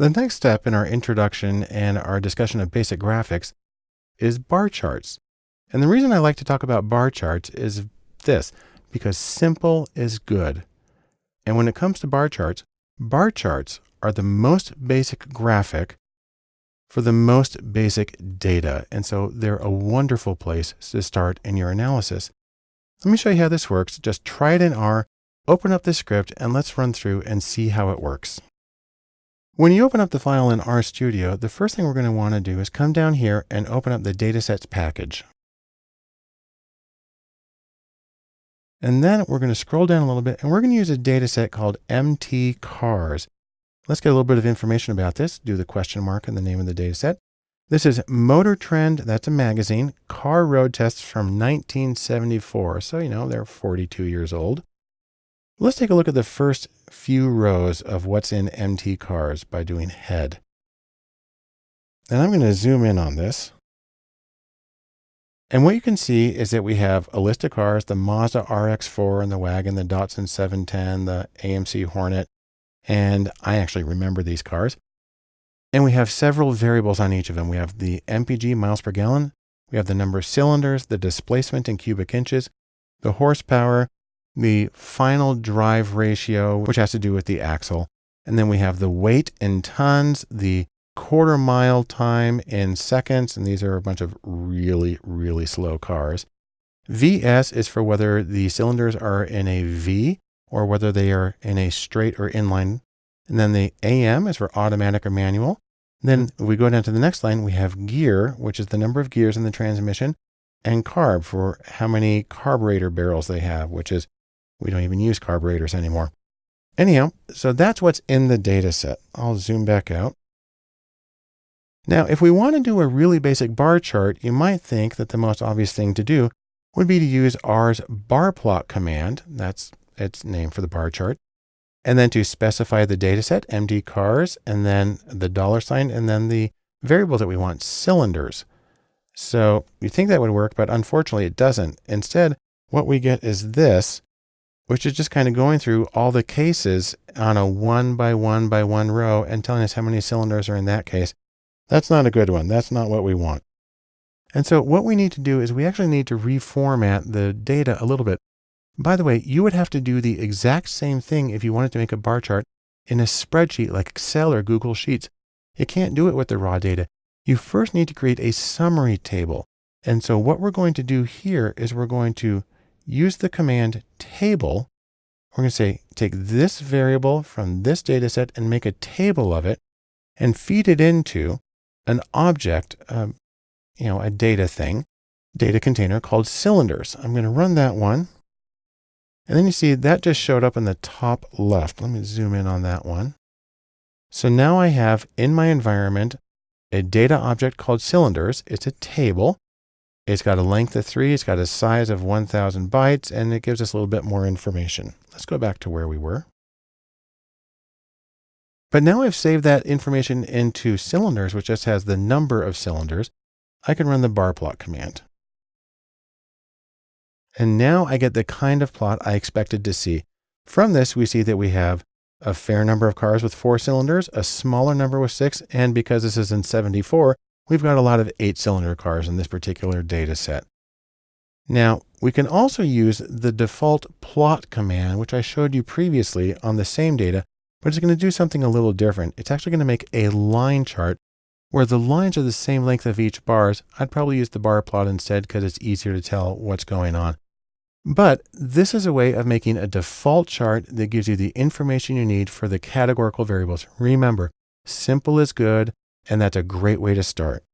The next step in our introduction and our discussion of basic graphics is bar charts. And the reason I like to talk about bar charts is this, because simple is good. And when it comes to bar charts, bar charts are the most basic graphic for the most basic data. And so they're a wonderful place to start in your analysis. Let me show you how this works. Just try it in R, open up the script, and let's run through and see how it works. When you open up the file in RStudio, the first thing we're going to want to do is come down here and open up the datasets package. And then we're going to scroll down a little bit and we're going to use a data set called MT cars. Let's get a little bit of information about this. Do the question mark in the name of the data set. This is Motor Trend, that's a magazine, car road tests from 1974. So, you know, they're 42 years old. Let's take a look at the first few rows of what's in MT cars by doing head. And I'm going to zoom in on this. And what you can see is that we have a list of cars, the Mazda RX-4 and the wagon, the Datsun 710, the AMC Hornet. And I actually remember these cars. And we have several variables on each of them. We have the MPG miles per gallon. We have the number of cylinders, the displacement in cubic inches, the horsepower, the final drive ratio, which has to do with the axle. And then we have the weight in tons, the quarter mile time in seconds. And these are a bunch of really, really slow cars. VS is for whether the cylinders are in a V or whether they are in a straight or inline. And then the AM is for automatic or manual. Then we go down to the next line, we have gear, which is the number of gears in the transmission, and carb for how many carburetor barrels they have, which is we don't even use carburetors anymore. Anyhow, so that's what's in the data set. I'll zoom back out. Now, if we want to do a really basic bar chart, you might think that the most obvious thing to do would be to use R's bar plot command. That's its name for the bar chart. And then to specify the data set, MT cars, and then the dollar sign, and then the variable that we want, cylinders. So you think that would work, but unfortunately it doesn't. Instead, what we get is this, which is just kind of going through all the cases on a one by one by one row and telling us how many cylinders are in that case. That's not a good one. That's not what we want. And so what we need to do is we actually need to reformat the data a little bit. By the way, you would have to do the exact same thing if you wanted to make a bar chart in a spreadsheet like Excel or Google Sheets. You can't do it with the raw data. You first need to create a summary table. And so what we're going to do here is we're going to use the command table. We're going to say, take this variable from this data set and make a table of it and feed it into an object, um, you know, a data thing, data container called cylinders. I'm going to run that one. And then you see that just showed up in the top left. Let me zoom in on that one. So now I have in my environment a data object called cylinders. It's a table. It's got a length of three, it's got a size of 1000 bytes, and it gives us a little bit more information. Let's go back to where we were. But now I've saved that information into cylinders, which just has the number of cylinders. I can run the bar plot command. And now I get the kind of plot I expected to see. From this, we see that we have a fair number of cars with four cylinders, a smaller number with six, and because this is in 74, we've got a lot of eight cylinder cars in this particular data set. Now, we can also use the default plot command, which I showed you previously on the same data, but it's going to do something a little different. It's actually going to make a line chart where the lines are the same length of each bars. I'd probably use the bar plot instead because it's easier to tell what's going on. But this is a way of making a default chart that gives you the information you need for the categorical variables. Remember, simple is good. And that's a great way to start.